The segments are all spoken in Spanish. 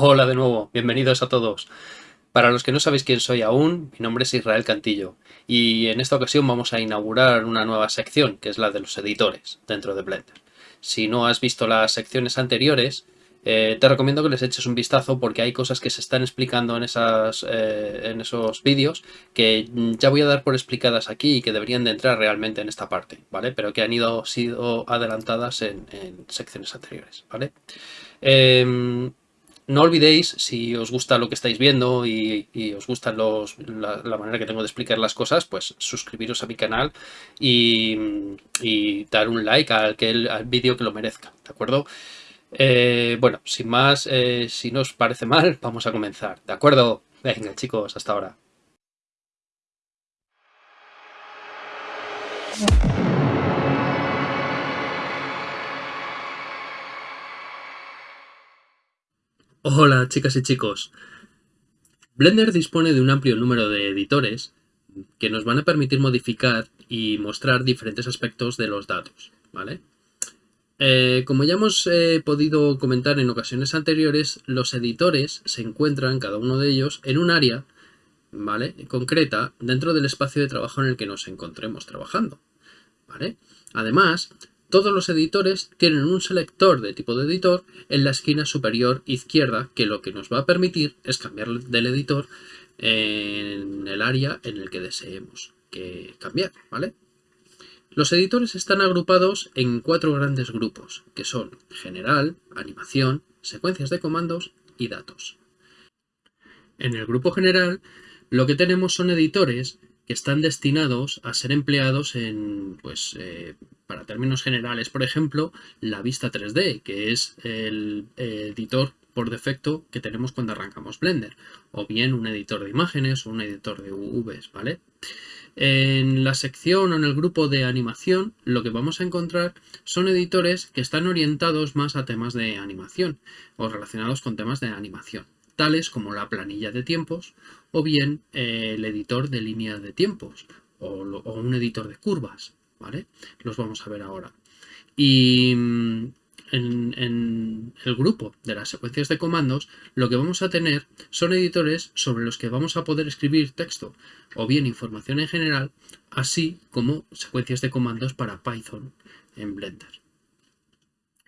Hola de nuevo, bienvenidos a todos. Para los que no sabéis quién soy aún, mi nombre es Israel Cantillo y en esta ocasión vamos a inaugurar una nueva sección que es la de los editores dentro de Blender. Si no has visto las secciones anteriores, eh, te recomiendo que les eches un vistazo porque hay cosas que se están explicando en, esas, eh, en esos vídeos que ya voy a dar por explicadas aquí y que deberían de entrar realmente en esta parte, ¿vale? Pero que han ido sido adelantadas en, secciones anteriores, ¿vale? Em, no olvidéis, si os gusta lo que estáis viendo y, os gusta la, manera que tengo de explicar las cosas, pues suscribiros a mi canal y, dar un like al, al vídeo que lo merezca, ¿de acuerdo? Eh, bueno, sin más, eh, si no os parece mal, vamos a comenzar, ¿de acuerdo? Venga chicos, hasta ahora. Hola chicas y chicos. Blender dispone de un amplio número de editores que nos van a permitir modificar y mostrar diferentes aspectos de los datos, ¿vale? Eh, como ya hemos eh, podido comentar en ocasiones anteriores, los editores se encuentran, cada uno de ellos, en un área ¿vale? concreta dentro del espacio de trabajo en el que nos encontremos trabajando. ¿vale? Además, todos los editores tienen un selector de tipo de editor en la esquina superior izquierda que lo que nos va a permitir es cambiar del editor en el área en el que deseemos que cambiar, ¿vale? Los editores están agrupados en cuatro grandes grupos, que son general, animación, secuencias de comandos y datos. En el grupo general, lo que tenemos son editores que están destinados a ser empleados en, pues, eh, para términos generales, por ejemplo, la vista 3D, que es el editor por defecto que tenemos cuando arrancamos Blender, o bien un editor de imágenes o un editor de UVs, ¿vale? En la sección o en el grupo de animación lo que vamos a encontrar son editores que están orientados más a temas de animación o relacionados con temas de animación tales como la planilla de tiempos o bien eh, el editor de línea de tiempos o, un editor de curvas, ¿vale? Los vamos a ver ahora. Y mm, en, el grupo de las secuencias de comandos, lo que vamos a tener son editores sobre los que vamos a poder escribir texto o bien información en general, así como secuencias de comandos para Python en Blender.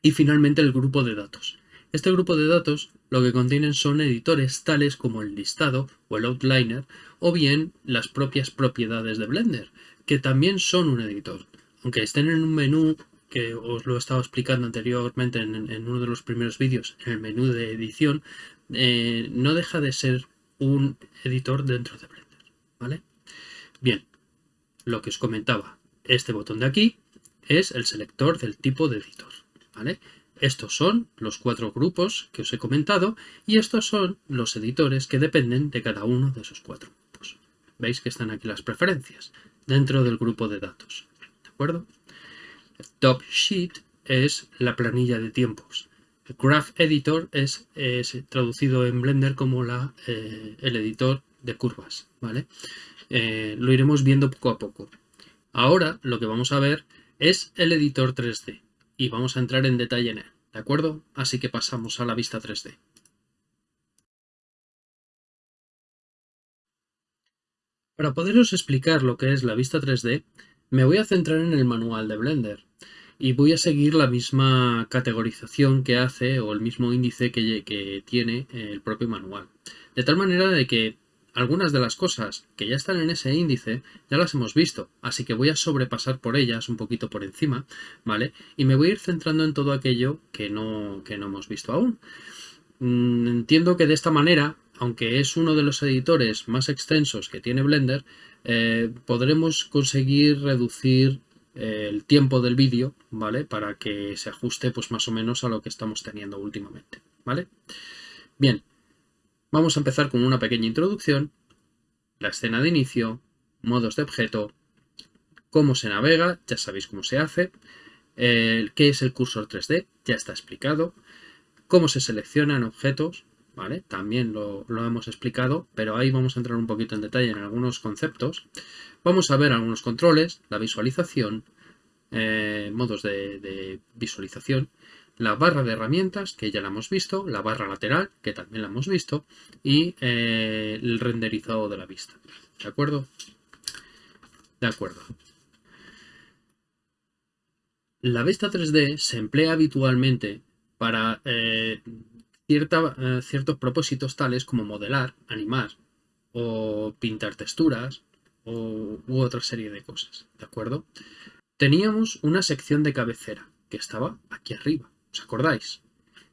Y finalmente el grupo de datos. Este grupo de datos lo que contienen son editores tales como el listado o el outliner o bien las propias propiedades de Blender, que también son un editor. Aunque estén en un menú que os lo he estado explicando anteriormente en, uno de los primeros vídeos, en el menú de edición, eh, no deja de ser un editor dentro de Blender. ¿vale? Bien, lo que os comentaba, este botón de aquí es el selector del tipo de editor. ¿vale? Estos son los cuatro grupos que os he comentado y estos son los editores que dependen de cada uno de esos cuatro grupos. Veis que están aquí las preferencias dentro del grupo de datos. ¿De acuerdo? top sheet es la planilla de tiempos. Graph Editor es, traducido en Blender como la, eh, el editor de curvas. ¿vale? Eh, lo iremos viendo poco a poco. Ahora lo que vamos a ver es el editor 3D y vamos a entrar en detalle en él, ¿de acuerdo? Así que pasamos a la vista 3D. Para poderos explicar lo que es la vista 3D, me voy a centrar en el manual de Blender y voy a seguir la misma categorización que hace o el mismo índice que, tiene el propio manual. De tal manera de que algunas de las cosas que ya están en ese índice ya las hemos visto, así que voy a sobrepasar por ellas un poquito por encima, ¿vale? Y me voy a ir centrando en todo aquello que no, que no hemos visto aún. Mm, entiendo que de esta manera, aunque es uno de los editores más extensos que tiene Blender, eh, podremos conseguir reducir eh, el tiempo del vídeo, ¿vale? Para que se ajuste pues más o menos a lo que estamos teniendo últimamente, ¿vale? Bien, Vamos a empezar con una pequeña introducción, la escena de inicio, modos de objeto, cómo se navega, ya sabéis cómo se hace, qué es el cursor 3D, ya está explicado, cómo se seleccionan objetos, ¿vale? También lo, hemos explicado, pero ahí vamos a entrar un poquito en detalle en algunos conceptos. Vamos a ver algunos controles, la visualización, eh, modos de, de visualización, la barra de herramientas, que ya la hemos visto, la barra lateral, que también la hemos visto, y eh, el renderizado de la vista. ¿De acuerdo? De acuerdo. La vista 3D se emplea habitualmente para eh, eh, ciertos propósitos tales como modelar, animar o pintar texturas o, u otra serie de cosas, ¿de acuerdo? Teníamos una sección de cabecera que estaba aquí arriba, ¿os acordáis?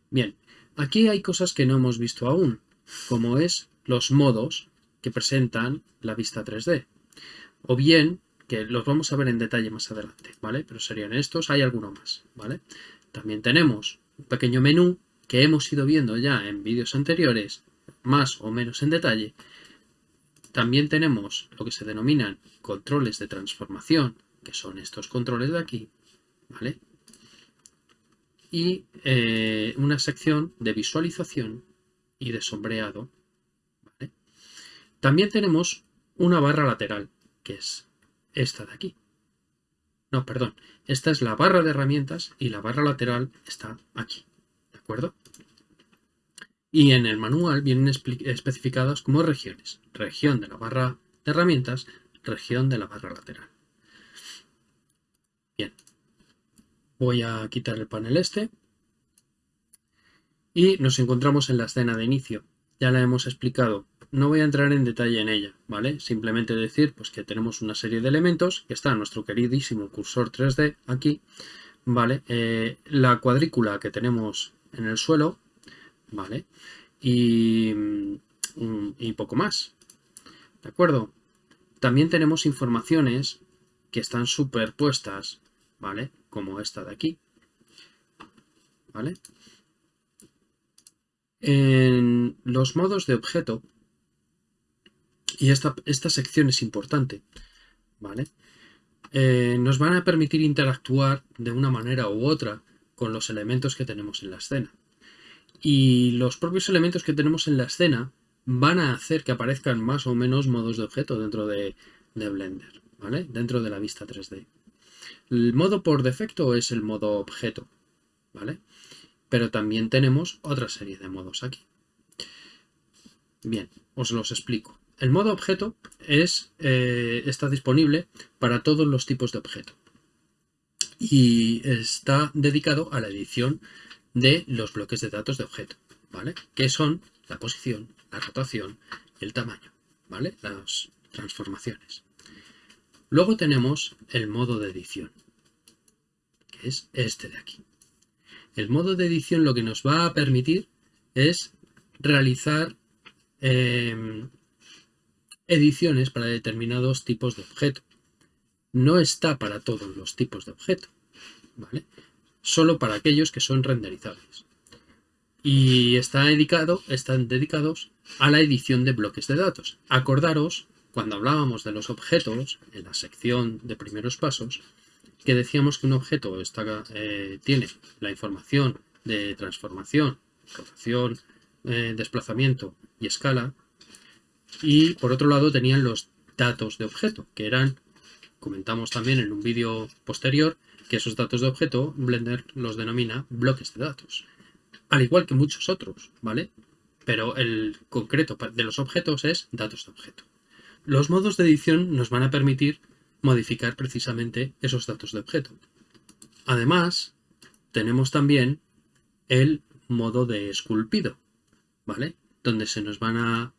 Bien, aquí hay cosas que no hemos visto aún, como es los modos que presentan la vista 3D, o bien que los vamos a ver en detalle más adelante, ¿vale? Pero serían estos, hay alguno más, ¿vale? También tenemos un pequeño menú que hemos ido viendo ya en vídeos anteriores, más o menos en detalle. También tenemos lo que se denominan controles de transformación, que son estos controles de aquí, ¿vale? Y eh, una sección de visualización y de sombreado. También tenemos una barra lateral, que es esta de aquí. No, perdón. Esta es la barra de herramientas y la barra lateral está aquí. ¿De acuerdo? Y en el manual vienen especificadas como regiones. Región de la barra de herramientas, región de la barra lateral. Bien. Voy a quitar el panel este. Y nos encontramos en la escena de inicio. Ya la hemos explicado no voy a entrar en detalle en ella, ¿vale? Simplemente decir pues, que tenemos una serie de elementos, que está nuestro queridísimo cursor 3D aquí, ¿vale? Eh, la cuadrícula que tenemos en el suelo, ¿vale? Y, mm, y poco más, ¿de acuerdo? También tenemos informaciones que están superpuestas, ¿vale? Como esta de aquí, ¿vale? En los modos de objeto y esta, sección es importante, ¿vale? Eh, nos van a permitir interactuar de una manera u otra con los elementos que tenemos en la escena. Y los propios elementos que tenemos en la escena van a hacer que aparezcan más o menos modos de objeto dentro de, de Blender, ¿vale? Dentro de la vista 3D. El modo por defecto es el modo objeto, ¿vale? Pero también tenemos otra serie de modos aquí. Bien, os los explico. El modo objeto es, eh, está disponible para todos los tipos de objeto y está dedicado a la edición de los bloques de datos de objeto, ¿vale? Que son la posición, la rotación el tamaño, ¿vale? Las transformaciones. Luego tenemos el modo de edición, que es este de aquí. El modo de edición lo que nos va a permitir es realizar eh, ediciones para determinados tipos de objeto. No está para todos los tipos de objeto, ¿vale? Solo para aquellos que son renderizables. Y están dedicados a la edición de bloques de datos. Acordaros, cuando hablábamos de los objetos, en la sección de primeros pasos, que decíamos que un objeto eh, tiene la información de transformación, rotación, eh, desplazamiento y escala, y por otro lado tenían los datos de objeto, que eran, comentamos también en un vídeo posterior, que esos datos de objeto Blender los denomina bloques de datos. Al igual que muchos otros, ¿vale? Pero el concreto de los objetos es datos de objeto. Los modos de edición nos van a permitir modificar precisamente esos datos de objeto. Además, tenemos también el modo de esculpido, ¿vale? Donde se nos van a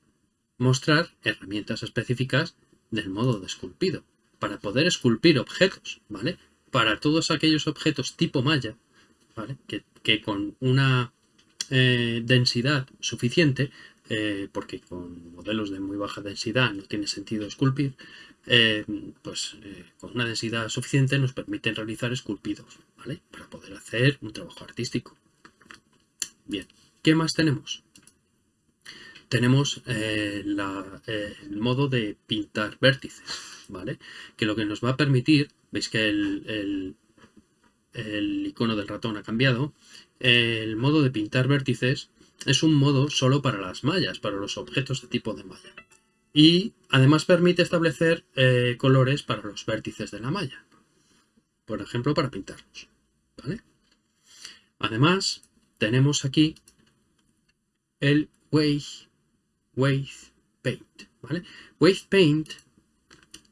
mostrar herramientas específicas del modo de esculpido, para poder esculpir objetos, ¿vale? Para todos aquellos objetos tipo malla, ¿vale? Que, con una eh, densidad suficiente, eh, porque con modelos de muy baja densidad no tiene sentido esculpir, eh, pues con una densidad suficiente nos permiten realizar esculpidos, ¿vale? Para poder hacer un trabajo artístico. Bien, ¿qué más tenemos? tenemos eh, eh, el modo de pintar vértices, ¿vale? Que lo que nos va a permitir, veis que el, el, icono del ratón ha cambiado, el modo de pintar vértices es un modo solo para las mallas, para los objetos de tipo de malla. Y además permite establecer eh, colores para los vértices de la malla. Por ejemplo, para pintarlos. ¿vale? Además, tenemos aquí el Wave, Paint, ¿vale? Wave Paint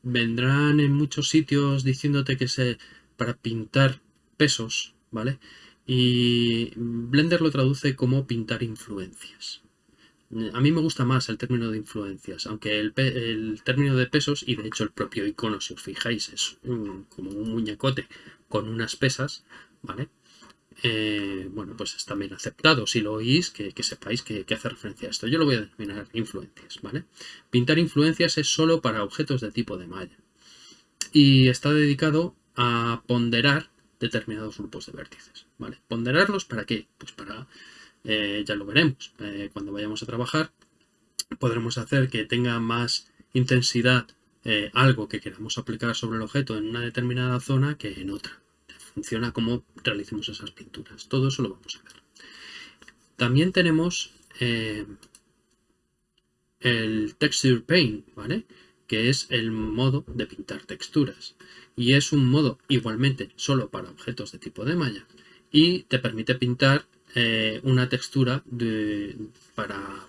vendrán en muchos sitios diciéndote que se para pintar pesos, ¿vale? Y Blender lo traduce como pintar influencias. A mí me gusta más el término de influencias, aunque el, término de pesos, y de hecho el propio icono, si os fijáis, es como un muñecote con unas pesas, ¿vale? Eh, bueno, pues es también aceptado. Si lo oís, que, sepáis que, hace referencia a esto. Yo lo voy a denominar influencias, ¿vale? Pintar influencias es solo para objetos de tipo de malla. Y está dedicado a ponderar determinados grupos de vértices, ¿vale? ¿Ponderarlos para qué? Pues para eh, ya lo veremos. Eh, cuando vayamos a trabajar, podremos hacer que tenga más intensidad eh, algo que queramos aplicar sobre el objeto en una determinada zona que en otra. Funciona como realicemos esas pinturas. Todo eso lo vamos a ver. También tenemos el Texture Paint, ¿vale? que es el modo de pintar texturas. Y es un modo igualmente solo para objetos de tipo de malla. Y te permite pintar eh, una textura para,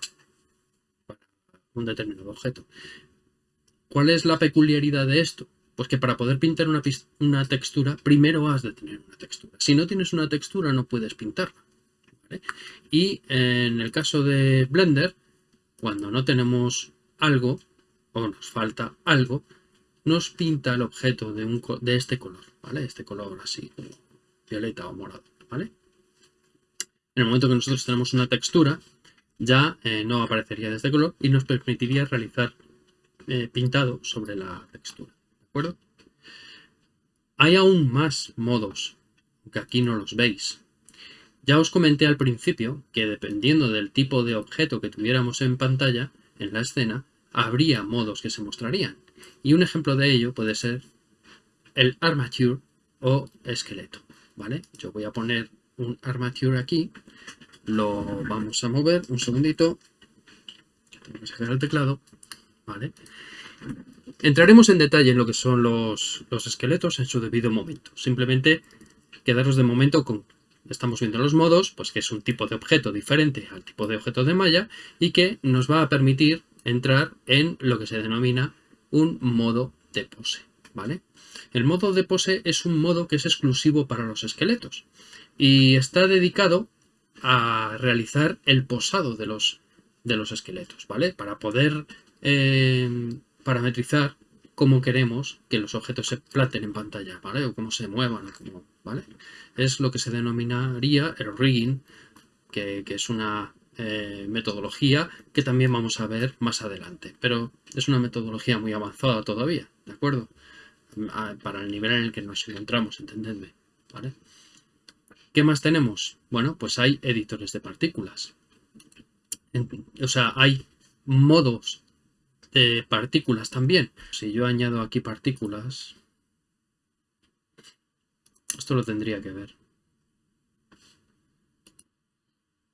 un determinado objeto. ¿Cuál es la peculiaridad de esto? Pues que para poder pintar una, una, textura, primero has de tener una textura. Si no tienes una textura, no puedes pintarla. Y en el caso de Blender, cuando no tenemos algo, o nos falta algo, nos pinta el objeto de, un, de este color, ¿vale? Este color así, violeta o morado, ¿vale? En el momento que nosotros tenemos una textura, ya eh, no aparecería de este color y nos permitiría realizar eh, pintado sobre la textura. ¿De acuerdo? Hay aún más modos, que aquí no los veis. Ya os comenté al principio que dependiendo del tipo de objeto que tuviéramos en pantalla, en la escena, habría modos que se mostrarían. Y un ejemplo de ello puede ser el armature o esqueleto. ¿vale? Yo voy a poner un armature aquí. Lo vamos a mover un segundito. Tenemos que sacar el teclado. Vale. Entraremos en detalle en lo que son los, los esqueletos en su debido momento. Simplemente quedaros de momento con estamos viendo los modos, pues que es un tipo de objeto diferente al tipo de objeto de malla y que nos va a permitir entrar en lo que se denomina un modo de pose, ¿vale? El modo de pose es un modo que es exclusivo para los esqueletos y está dedicado a realizar el posado de los, de los esqueletos, ¿vale? Para poder eh, parametrizar cómo queremos que los objetos se planten en pantalla, ¿vale? O cómo se muevan, ¿vale? Es lo que se denominaría el rigging, que, es una eh, metodología que también vamos a ver más adelante. Pero es una metodología muy avanzada todavía, ¿de acuerdo? Para el nivel en el que nos encontramos, entendedme. ¿Qué más tenemos? Bueno, pues hay editores de partículas. O sea, hay modos de partículas también. Si yo añado aquí partículas, esto lo tendría que ver.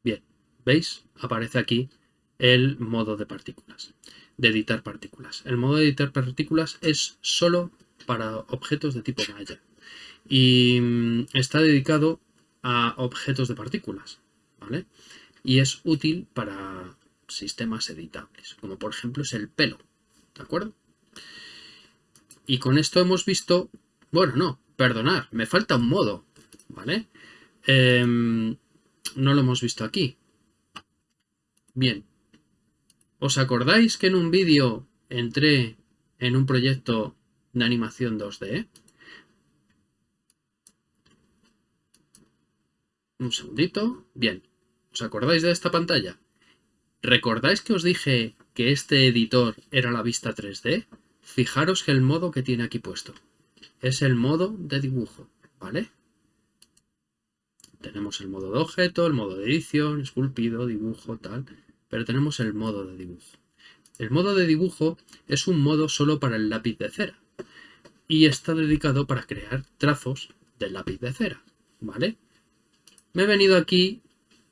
Bien, ¿veis? Aparece aquí el modo de partículas, de editar partículas. El modo de editar partículas es solo para objetos de tipo malla y mm, está dedicado a objetos de partículas, ¿vale? Y es útil para sistemas editables, como por ejemplo es el pelo, ¿de acuerdo? Y con esto hemos visto, bueno, no, perdonar, me falta un modo, ¿vale? Em, no lo hemos visto aquí. Bien, ¿os acordáis que en un vídeo entré en un proyecto de animación 2D? Un segundito. Bien. ¿Os acordáis de esta pantalla? ¿Recordáis que os dije que este editor era la vista 3D? Fijaros que el modo que tiene aquí puesto. Es el modo de dibujo, ¿vale? Tenemos el modo de objeto, el modo de edición, esculpido, dibujo, tal. Pero tenemos el modo de dibujo. El modo de dibujo es un modo solo para el lápiz de cera. Y está dedicado para crear trazos del lápiz de cera, ¿vale? Me he venido aquí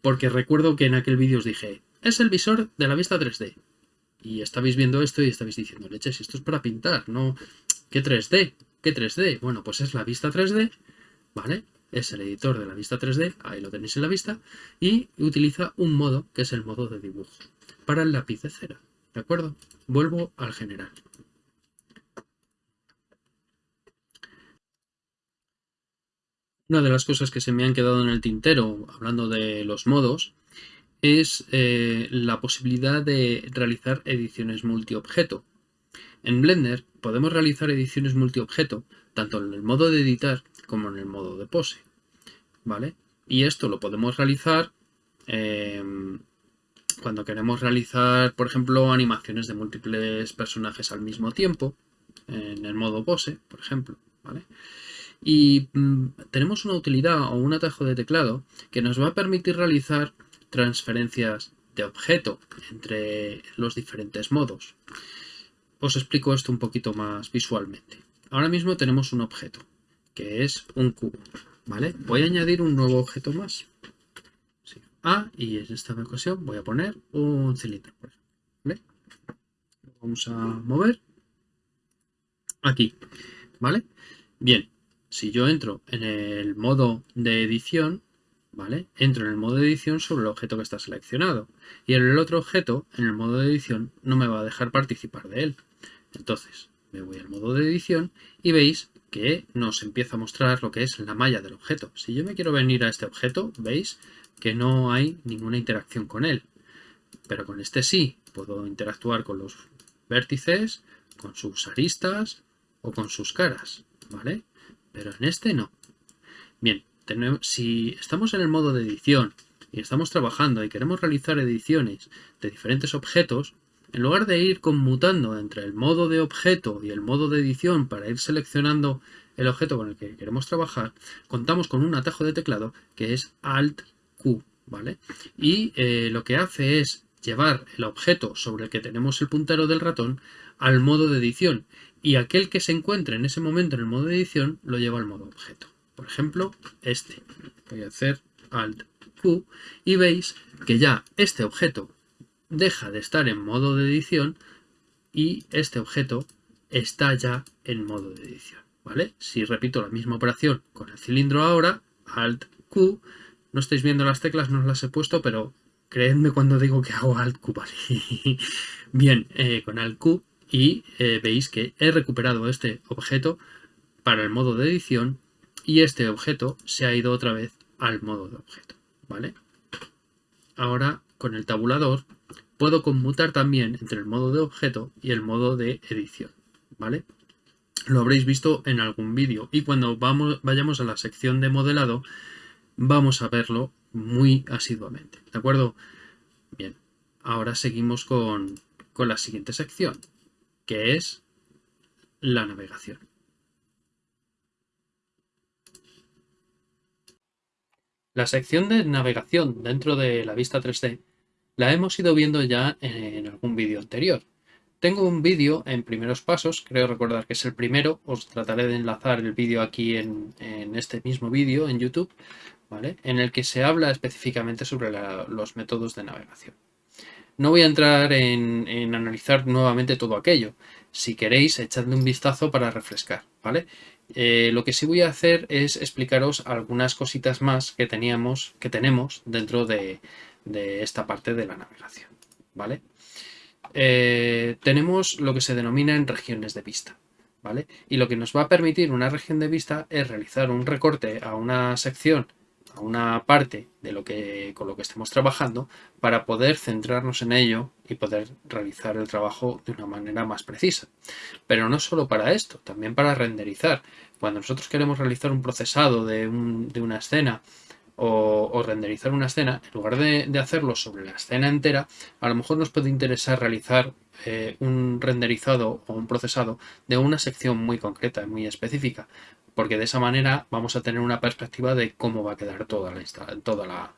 porque recuerdo que en aquel vídeo os dije, es el visor de la vista 3D. Y estabais viendo esto y estabais diciendo, leches, esto es para pintar, no... ¿Qué 3D? ¿Qué 3D? Bueno, pues es la vista 3D, ¿vale? Es el editor de la vista 3D, ahí lo tenéis en la vista, y utiliza un modo que es el modo de dibujo para el lápiz de cera. ¿De acuerdo? Vuelvo al general. Una de las cosas que se me han quedado en el tintero, hablando de los modos, es eh, la posibilidad de realizar ediciones multiobjeto. En Blender podemos realizar ediciones multiobjeto tanto en el modo de editar como en el modo de pose. ¿Vale? Y esto lo podemos realizar em, cuando queremos realizar, por ejemplo, animaciones de múltiples personajes al mismo tiempo, en el modo pose, por ejemplo. ¿vale? Y mm, tenemos una utilidad o un atajo de teclado que nos va a permitir realizar transferencias de objeto entre los diferentes modos. Os explico esto un poquito más visualmente. Ahora mismo tenemos un objeto, que es un cubo. ¿vale? Voy a añadir un nuevo objeto más. Ah, y en esta ocasión voy a poner un cilindro. ¿vale? vamos a mover aquí. ¿Vale? Bien, si yo entro en el modo de edición, ¿vale? Entro en el modo de edición sobre el objeto que está seleccionado. Y el otro objeto, en el modo de edición, no me va a dejar participar de él. Entonces, me voy al modo de edición y veis que nos empieza a mostrar lo que es la malla del objeto. Si yo me quiero venir a este objeto, veis que no hay ninguna interacción con él. Pero con este sí, puedo interactuar con los vértices, con sus aristas o con sus caras, ¿vale? pero en este no. Bien, si estamos en el modo de edición y estamos trabajando y queremos realizar ediciones de diferentes objetos, en lugar de ir conmutando entre el modo de objeto y el modo de edición para ir seleccionando el objeto con el que queremos trabajar, contamos con un atajo de teclado que es Alt Q, ¿vale? Y eh, lo que hace es llevar el objeto sobre el que tenemos el puntero del ratón al modo de edición y aquel que se encuentre en ese momento en el modo de edición lo lleva al modo objeto. Por ejemplo, este. Voy a hacer Alt Q y veis que ya este objeto deja de estar en modo de edición y este objeto está ya en modo de edición. ¿vale? Si repito la misma operación con el cilindro ahora, Alt Q, no estáis viendo las teclas, no las he puesto, pero creedme cuando digo que hago Alt Q, ¿vale? Bien, eh, con Alt Q y eh, veis que he recuperado este objeto para el modo de edición y este objeto se ha ido otra vez al modo de objeto, ¿vale? Ahora con el tabulador puedo conmutar también entre el modo de objeto y el modo de edición, ¿vale? Lo habréis visto en algún vídeo y cuando vayamos a la sección de modelado vamos a verlo muy asiduamente, ¿de acuerdo? Bien, ahora seguimos con, con la siguiente sección, que es la navegación. La sección de navegación dentro de la vista 3D la hemos ido viendo ya en algún vídeo anterior. Tengo un vídeo en primeros pasos, creo recordar que es el primero, os trataré de enlazar el vídeo aquí en, este mismo vídeo en YouTube, ¿vale? en el que se habla específicamente sobre los métodos de navegación. No voy a entrar en, analizar nuevamente todo aquello. Si queréis, echadle un vistazo para refrescar, ¿vale? Eh, lo que sí voy a hacer es explicaros algunas cositas más que teníamos, que tenemos dentro de, esta parte de la navegación, ¿vale? Eh, tenemos lo que se denomina en regiones de vista, ¿vale? Y lo que nos va a permitir una región de vista es realizar un recorte a una sección a una parte de lo que, con lo que estemos trabajando para poder centrarnos en ello y poder realizar el trabajo de una manera más precisa. Pero no solo para esto, también para renderizar. Cuando nosotros queremos realizar un procesado de, una escena o, renderizar una escena, en lugar de, hacerlo sobre la escena entera, a lo mejor nos puede interesar realizar eh, un renderizado o un procesado de una sección muy concreta, muy específica porque de esa manera vamos a tener una perspectiva de cómo va a quedar toda la, toda la,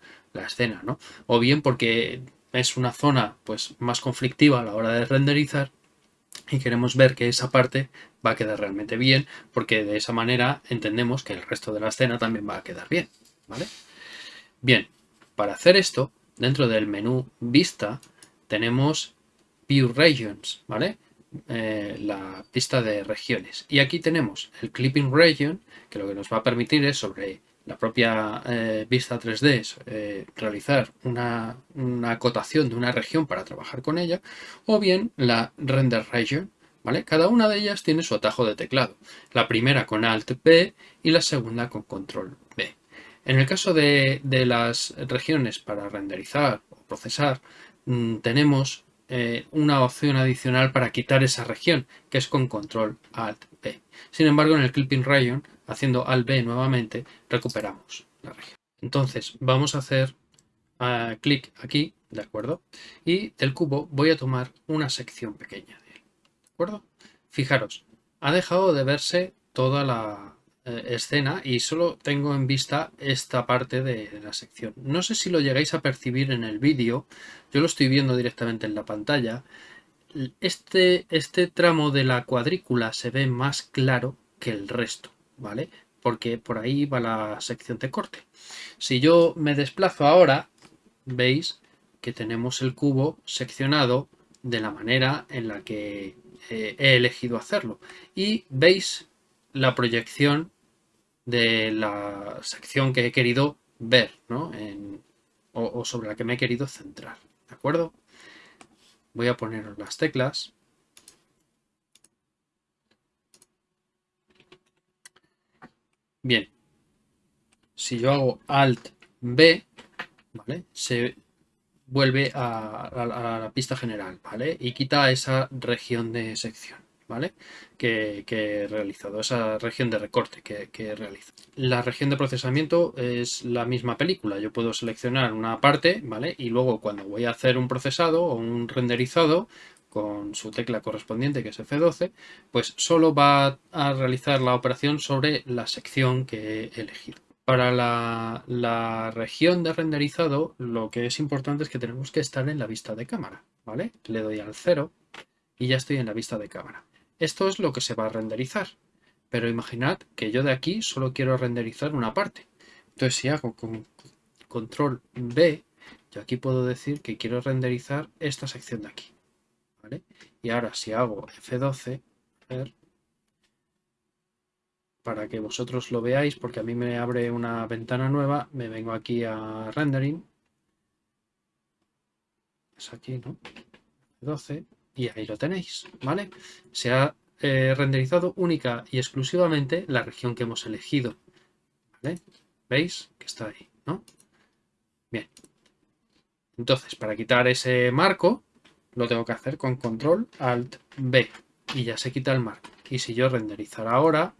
escena, ¿no? O bien porque es una zona pues, más conflictiva a la hora de renderizar y queremos ver que esa parte va a quedar realmente bien, porque de esa manera entendemos que el resto de la escena también va a quedar bien, ¿vale? Bien, para hacer esto, dentro del menú Vista, tenemos View Regions, ¿vale? Eh, la pista de regiones. Y aquí tenemos el Clipping Region, que lo que nos va a permitir es sobre la propia eh, vista 3D es eh, realizar una, acotación de una región para trabajar con ella, o bien la render region, ¿vale? Cada una de ellas tiene su atajo de teclado, la primera con Alt B y la segunda con Control B. En el caso de, las regiones para renderizar o procesar, mm, tenemos eh, una opción adicional para quitar esa región, que es con Control Alt B. Sin embargo, en el Clipping Region, haciendo Alt B nuevamente, recuperamos la región. Entonces, vamos a hacer uh, clic aquí, ¿de acuerdo? Y del cubo voy a tomar una sección pequeña de él, ¿de acuerdo? Fijaros, ha dejado de verse toda la, eh, escena y solo tengo en vista esta parte de, la sección. No sé si lo llegáis a percibir en el vídeo, yo lo estoy viendo directamente en la pantalla. Este, este tramo de la cuadrícula se ve más claro que el resto, ¿vale? Porque por ahí va la sección de corte. Si yo me desplazo ahora, veis que tenemos el cubo seccionado de la manera en la que eh, he elegido hacerlo. Y veis la proyección de la sección que he querido ver, ¿no? o, sobre la que me he querido centrar, ¿de acuerdo? Voy a poner las teclas. Bien, si yo hago Alt B, ¿vale? Se vuelve a, la pista general, ¿vale? Y quita esa región de sección. ¿Vale? Que, he realizado, esa región de recorte que, que he realizado. La región de procesamiento es la misma película, yo puedo seleccionar una parte, ¿vale? Y luego cuando voy a hacer un procesado o un renderizado, con su tecla correspondiente que es F12, pues solo va a realizar la operación sobre la sección que he elegido. Para la, la, región de renderizado lo que es importante es que tenemos que estar en la vista de cámara, ¿vale? Le doy al 0 y ya estoy en la vista de cámara. Esto es lo que se va a renderizar. Pero imaginad que yo de aquí solo quiero renderizar una parte. Entonces si hago con control B, yo aquí puedo decir que quiero renderizar esta sección de aquí. Y ahora si hago F12, para que vosotros lo veáis, porque a mí me abre una ventana nueva, me vengo aquí a Rendering. Es aquí, ¿no? F12 y ahí lo tenéis, ¿vale? Se ha eh, renderizado única y exclusivamente la región que hemos elegido. ¿Veis? Que está ahí, ¿no? Bien. Entonces, para quitar ese marco, lo tengo que hacer con Control Alt B y ya se quita el marco. Y si yo renderizar ahora,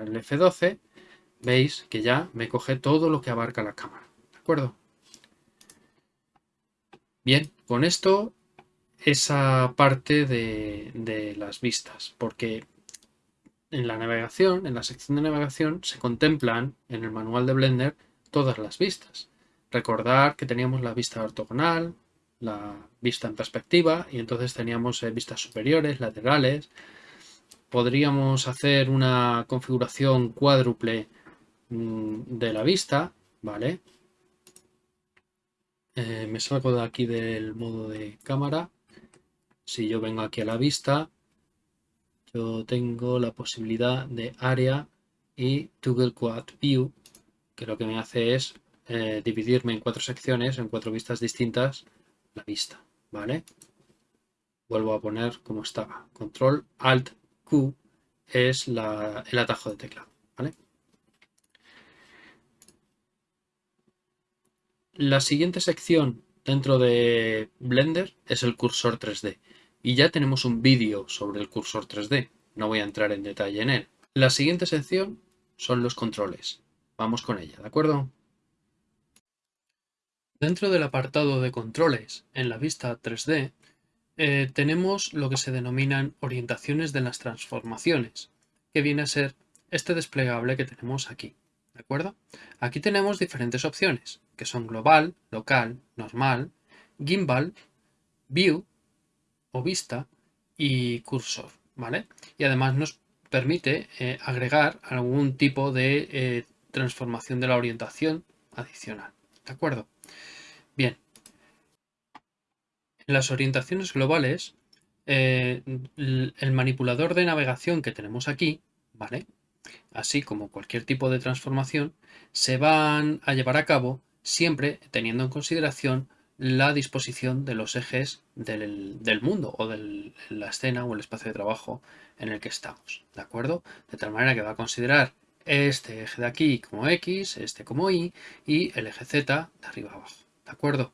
el F12, veis que ya me coge todo lo que abarca la cámara, ¿de acuerdo? Bien, con esto esa parte de, las vistas, porque en la navegación, en la sección de navegación, se contemplan en el manual de Blender todas las vistas. Recordar que teníamos la vista ortogonal, la vista en perspectiva y entonces teníamos eh, vistas superiores, laterales. Podríamos hacer una configuración cuádruple mm, de la vista, ¿vale? Eh, me salgo de aquí del modo de cámara si yo vengo aquí a la vista, yo tengo la posibilidad de área y Toggle Quad View, que lo que me hace es eh, dividirme en cuatro secciones, en cuatro vistas distintas, la vista, ¿vale? Vuelvo a poner como estaba. Control Alt Q es el atajo de teclado, ¿vale? La siguiente sección dentro de Blender es el cursor 3D. Y ya tenemos un vídeo sobre el cursor 3D, no voy a entrar en detalle en él. La siguiente sección son los controles. Vamos con ella, ¿de acuerdo? Dentro del apartado de controles, en la vista 3D, eh, tenemos lo que se denominan orientaciones de las transformaciones, que viene a ser este desplegable que tenemos aquí. ¿De acuerdo? Aquí tenemos diferentes opciones, que son global, local, normal, gimbal, view o vista y cursor, ¿vale? Y además nos permite eh, agregar algún tipo de eh, transformación de la orientación adicional, ¿de acuerdo? Bien. En las orientaciones globales, eh, el manipulador de navegación que tenemos aquí, ¿vale? así como cualquier tipo de transformación, se van a llevar a cabo siempre teniendo en consideración la disposición de los ejes del, mundo o de la escena o el espacio de trabajo en el que estamos, ¿de acuerdo? De tal manera que va a considerar este eje de aquí como X, este como Y y el eje Z de arriba abajo, ¿de acuerdo?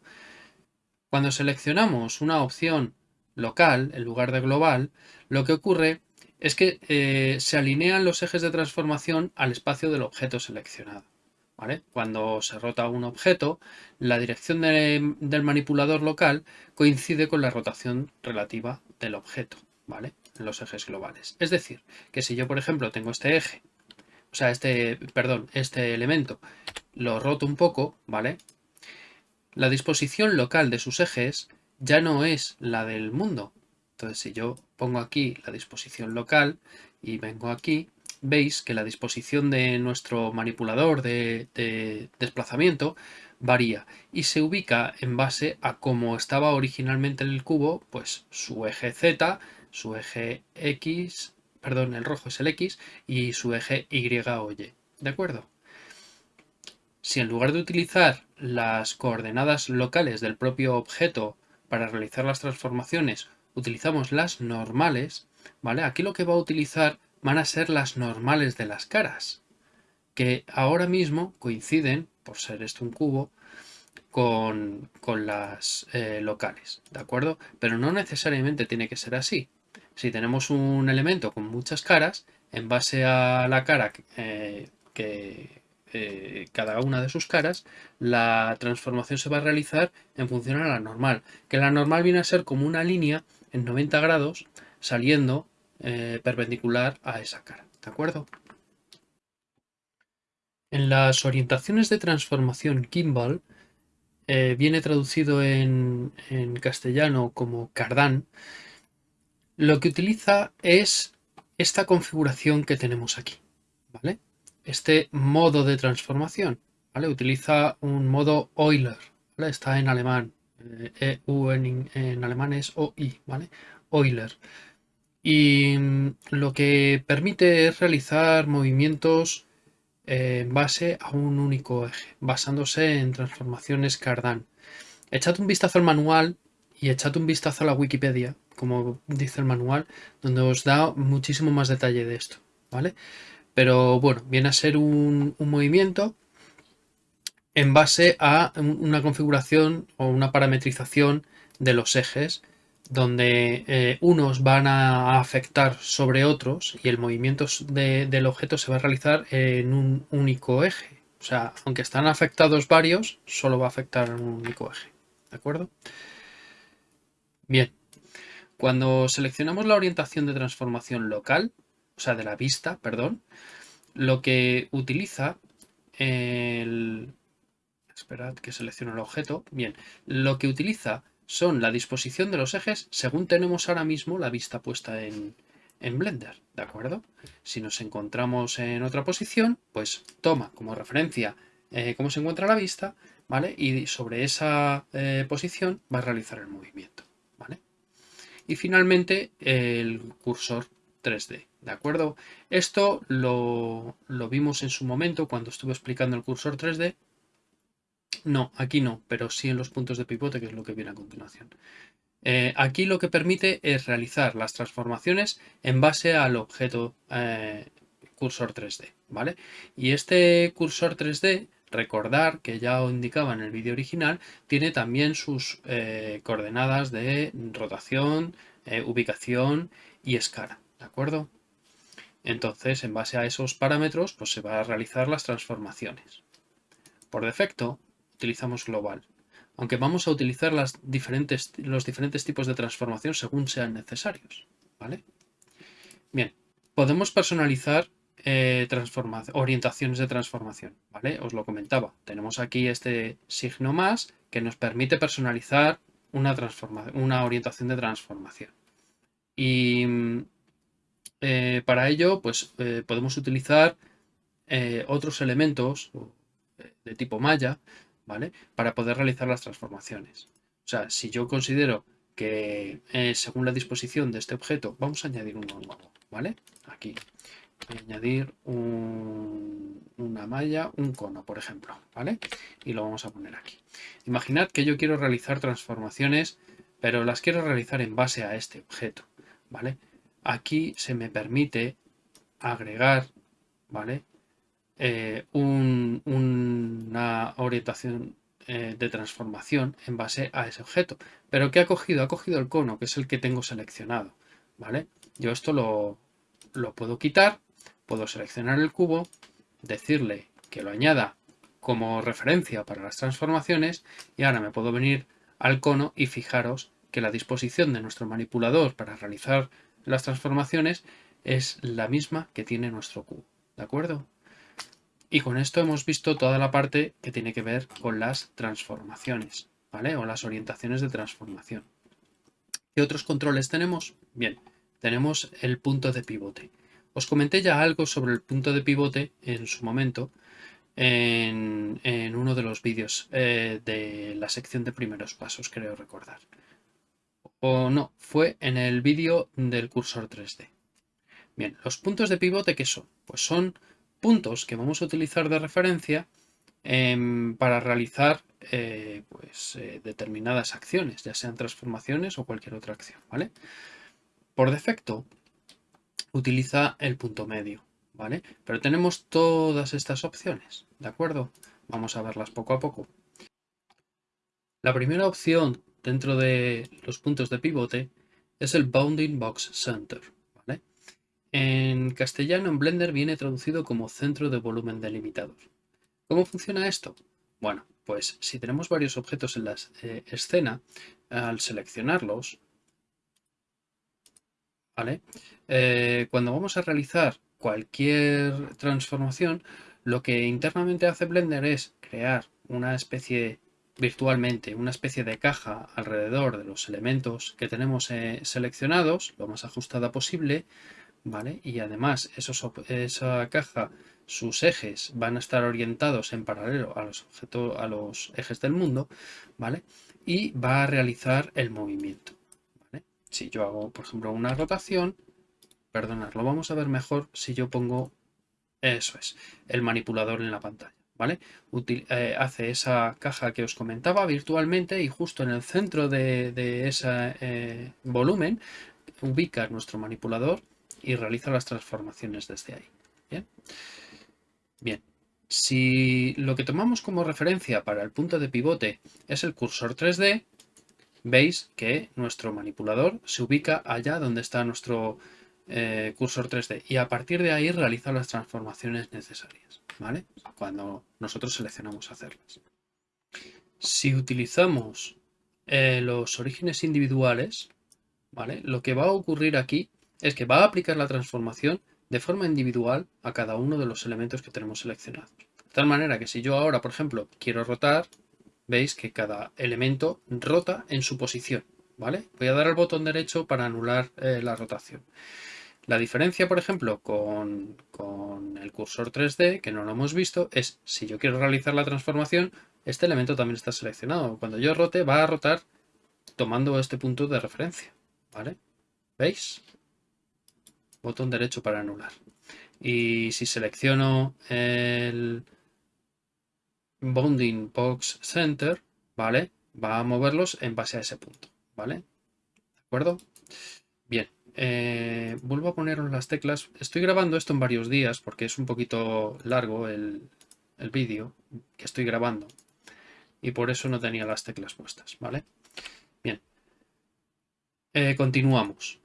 Cuando seleccionamos una opción local en lugar de global, lo que ocurre es que eh, se alinean los ejes de transformación al espacio del objeto seleccionado. Cuando se rota un objeto, la dirección del manipulador local coincide con la rotación relativa del objeto, ¿vale? En los ejes globales. Es decir, que si yo, por ejemplo, tengo este eje, o sea, este, perdón, este elemento, lo roto un poco, ¿vale? La disposición local de sus ejes ya no es la del mundo. Entonces, si yo pongo aquí la disposición local y vengo aquí, veis que la disposición de nuestro manipulador de, desplazamiento varía y se ubica en base a cómo estaba originalmente el cubo, pues su eje Z, su eje X, perdón, el rojo es el X y su eje Y o Y, ¿de acuerdo? Si en lugar de utilizar las coordenadas locales del propio objeto para realizar las transformaciones utilizamos las normales, ¿vale? Aquí lo que va a utilizar van a ser las normales de las caras, que ahora mismo coinciden, por ser esto un cubo, con, las eh, locales, ¿de acuerdo? Pero no necesariamente tiene que ser así. Si tenemos un elemento con muchas caras, en base a la cara eh, que eh, cada una de sus caras, la transformación se va a realizar en función a la normal, que la normal viene a ser como una línea en 90 grados saliendo eh, perpendicular a esa cara. ¿De acuerdo? En las orientaciones de transformación Kimball, eh, viene traducido en, castellano como Cardan, lo que utiliza es esta configuración que tenemos aquí, ¿vale? Este modo de transformación, ¿vale? Utiliza un modo Euler, Está en alemán, eh, en, en, alemán es OI, ¿vale? Euler y mm, lo que permite es realizar movimientos eh, en base a un único eje, basándose en transformaciones Cardan. Echad un vistazo al manual y echad un vistazo a la Wikipedia, como dice el manual, donde os da muchísimo más detalle de esto, ¿vale? Pero bueno, viene a ser un movimiento en base a una configuración o una parametrización de los ejes donde eh, unos van a afectar sobre otros y el movimiento del objeto se va a realizar en un único eje. O sea, aunque están afectados varios, solo va a afectar en un único eje. ¿De acuerdo? Bien. Cuando seleccionamos la orientación de transformación local, o sea, de la vista, perdón, lo que utiliza el... Esperad que seleccione el objeto. Bien, lo que utiliza son la disposición de los ejes según tenemos ahora mismo la vista puesta en, Blender, ¿de acuerdo? Si nos encontramos en otra posición, pues toma como referencia eh, cómo se encuentra la vista, ¿vale? Y sobre esa eh, posición va a realizar el movimiento, ¿vale? Y finalmente el cursor 3D, ¿de acuerdo? Esto lo, lo vimos en su momento cuando estuve explicando el cursor 3D, no, aquí no, pero sí en los puntos de pivote, que es lo que viene a continuación. Eh, aquí lo que permite es realizar las transformaciones en base al objeto eh, cursor 3D, ¿vale? Y este cursor 3D, recordar que ya os indicaba en el vídeo original, tiene también sus eh, coordenadas de rotación, ubicación y escala, ¿de acuerdo? Entonces, en base a esos parámetros, pues se van a realizar las transformaciones. Por defecto, utilizamos global, aunque vamos a utilizar las diferentes, los diferentes tipos de transformación según sean necesarios. ¿vale? Bien, podemos personalizar eh, orientaciones de transformación. ¿vale? Os lo comentaba, tenemos aquí este signo más que nos permite personalizar una, una orientación de transformación. Y eh, para ello pues, eh, podemos utilizar otros elementos de tipo malla para poder realizar las transformaciones. O sea, si yo considero que eh, según la disposición de este objeto, vamos a añadir uno nuevo, ¿vale? Aquí. voy a añadir una malla, un cono, por ejemplo, ¿vale? Y lo vamos a poner aquí. Imaginad que yo quiero realizar transformaciones, pero las quiero realizar en base a este objeto, ¿vale? Aquí se me permite agregar, ¿vale? Eh, una orientación eh, de transformación en base a ese objeto. Pero ¿qué ha cogido? Ha cogido el cono, que es el que tengo seleccionado, ¿vale? Yo esto lo, lo puedo quitar, puedo seleccionar el cubo, decirle que lo añada como referencia para las transformaciones y ahora me puedo venir al cono y fijaros que la disposición de nuestro manipulador para realizar las transformaciones es la misma que tiene nuestro cubo, ¿de acuerdo? Y con esto hemos visto toda la parte que tiene que ver con las transformaciones, ¿vale? O las orientaciones de transformación. ¿Qué otros controles tenemos? Bien, tenemos el punto de pivote. Os comenté ya algo sobre el punto de pivote en su momento en, uno de los vídeos eh, de la sección de primeros pasos, creo recordar. O no, fue en el vídeo del cursor 3D. Bien, los puntos de pivote, ¿qué son? Pues son puntos que vamos a utilizar de referencia em, para realizar eh, pues, eh, determinadas acciones, ya sean transformaciones o cualquier otra acción, ¿vale? Por defecto, utiliza el punto medio, ¿vale? Pero tenemos todas estas opciones, ¿de acuerdo? Vamos a verlas poco a poco. La primera opción dentro de los puntos de pivote es el Bounding Box Center, en castellano, en Blender viene traducido como centro de volumen delimitador. ¿Cómo funciona esto? Bueno, pues si tenemos varios objetos en la eh, escena, al seleccionarlos. Eh, cuando vamos a realizar cualquier transformación, lo que internamente hace Blender es crear una especie, virtualmente, una especie de caja alrededor de los elementos que tenemos eh, seleccionados, lo más ajustada posible, ¿vale? Y además esa caja, sus ejes van a estar orientados en paralelo a los, a los ejes del mundo, ¿vale? Y va a realizar el movimiento, ¿vale? Si yo hago, por ejemplo, una rotación, perdonad, lo vamos a ver mejor si yo pongo, eso es, el manipulador en la pantalla. ¿Vale? Eh, hace esa caja que os comentaba virtualmente y justo en el centro de, ese eh, volumen ubica nuestro manipulador y realiza las transformaciones desde ahí. Bien. Bien. Si lo que tomamos como referencia para el punto de pivote es el cursor 3D, veis que nuestro manipulador se ubica allá donde está nuestro eh, cursor 3D y a partir de ahí realiza las transformaciones necesarias, ¿vale? Cuando nosotros seleccionamos hacerlas. Si utilizamos eh, los orígenes individuales, ¿vale? Lo que va a ocurrir aquí es que va a aplicar la transformación de forma individual a cada uno de los elementos que tenemos seleccionados. De tal manera que si yo ahora, por ejemplo, quiero rotar, veis que cada elemento rota en su posición. ¿vale? Voy a dar al botón derecho para anular eh, la rotación. La diferencia, por ejemplo, con, con, el cursor 3D, que no lo hemos visto, es si yo quiero realizar la transformación, este elemento también está seleccionado. Cuando yo rote, va a rotar tomando este punto de referencia. ¿Vale? ¿Veis? Botón derecho para anular. Y si selecciono el Bounding Box Center, ¿vale? Va a moverlos en base a ese punto, ¿vale? ¿De acuerdo? Bien, eh, vuelvo a poneros las teclas. Estoy grabando esto en varios días porque es un poquito largo el, vídeo que estoy grabando. Y por eso no tenía las teclas puestas, ¿vale? Bien. Eh, continuamos.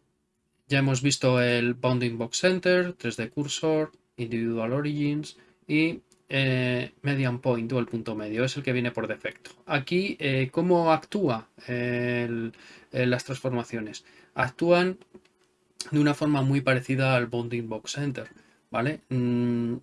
Ya hemos visto el Bounding Box Center, 3D Cursor, Individual Origins y eh, Median Point o el punto medio, es el que viene por defecto. Aquí, eh, ¿cómo actúa las transformaciones? Actúan de una forma muy parecida al Bounding Box Center, ¿vale? Mm,